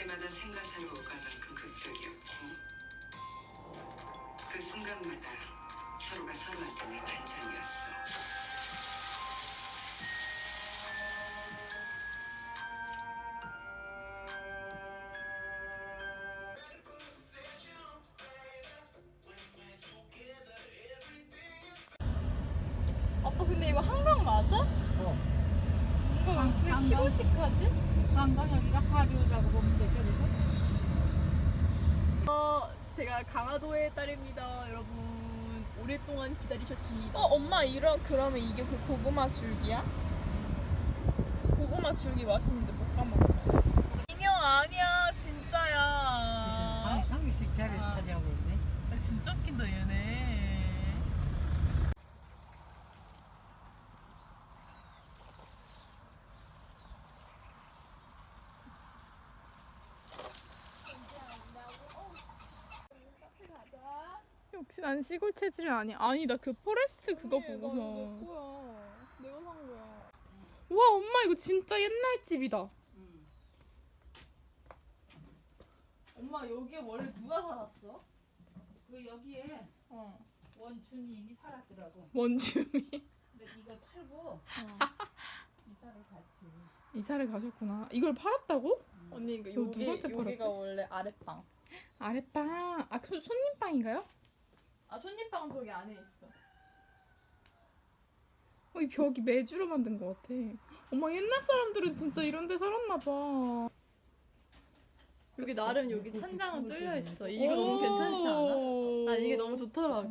때마다 생가사로 오갈 만큼 극적이었고 그 순간마다 서로가 서로한테 내 반찬이었어. 아빠 근데 이거 한강 맞아? 어. 이거 한- 왜 한강. 시골틱하지? 한강 여기가 하류라고 보면 되죠, 그래서? 어, 제가 강화도의 딸입니다, 여러분. 오랫동안 기다리셨습니다. 어 엄마 이런 그러면 이게 그 고구마 줄기야? 고구마 줄기 맛있는데 못 까먹어. 인형 아니야 진짜야. 한, 한 개씩 자리를 아. 차지하고 있네. 아, 진짜 웃긴다 얘네. 역시 난 시골 체질이 아니야. 아니 나 그 포레스트 그거 언니, 보고서. 이거 거야. 내가 산 거야. 와 엄마 이거 진짜 옛날 집이다. 엄마 여기에 원래 누가 살았어? 그 여기에 어. 원주민이 살았더라고. 원주민. 근데 이걸 팔고 이사를 갔지. 이사를 가셨구나. 이걸 팔았다고? 언니 이거 이거 여기 누구한테 팔았지? 여기가 원래 아랫방. 아랫방. 아, 그 손님방인가요? 아 손님방은 거기 안에 있어. 어, 이 벽이 매주로 만든 것 같아. 엄마 옛날 사람들은 진짜 이런 데 살았나 봐. 여기 그치? 나름 여기 찬장은 뚫려 있어. 이거 너무 괜찮지 않아? 나 이게 너무 좋더라고.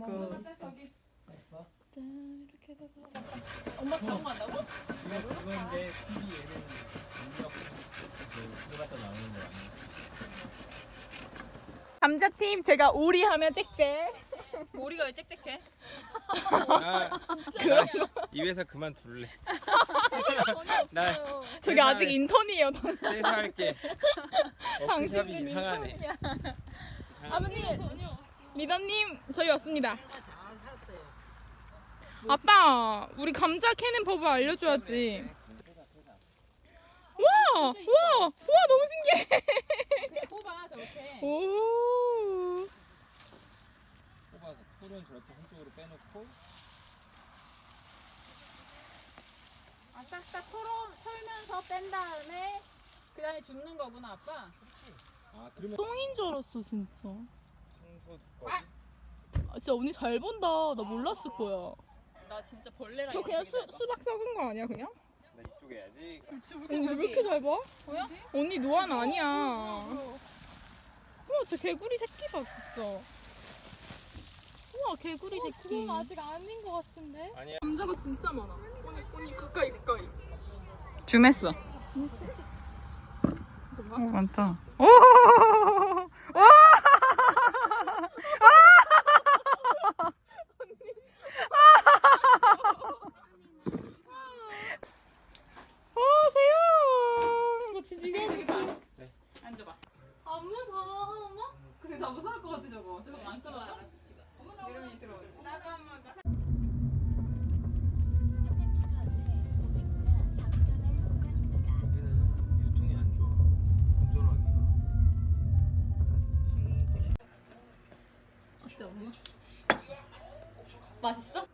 짠 이렇게 해서 엄마 당황한다고? 이거 그건데 TV 얘는 인력 그 들어갔다 나오는 거 아니야? 감자팀 제가 오리 하면 짹짹. 우리가 왜 짹짹해? 나, 나 입에서 그만 둘래. 나 저기 아직 인턴이에요. 세서 할게. 당신은 이상하네. 아버님, 리더님 저희 왔습니다. 아빠, 우리 감자 캐는 법을 알려줘야지. 와, 와, 와, 너무 신기해. 뽑아 저렇게. 오. 풀은 저렇게 한쪽으로 빼놓고 아, 싹싹 털어, 털면서 뺀 다음에 그 다음에 줍는 거구나, 아빠. 아 그러면 똥인 줄 알았어, 진짜. 청소 두꺼비 아, 진짜 언니 잘 본다. 나 몰랐을 거야. 나 진짜 벌레랑 저 그냥 수, 수박 썩은 거 아니야, 그냥? 나 이쪽에 해야지. 언니 왜 이렇게 잘 봐? 보여? 언니 노안 아니야. 우와, 저 개구리 새끼다, 진짜. 우와, 개구리 새끼. 그건 아직 아닌 것 같은데. 아니야. 감자가 진짜 많아. 언니, 언니 가까이, 가까이. 줌했어. 어, 많다. 어, 맛있어?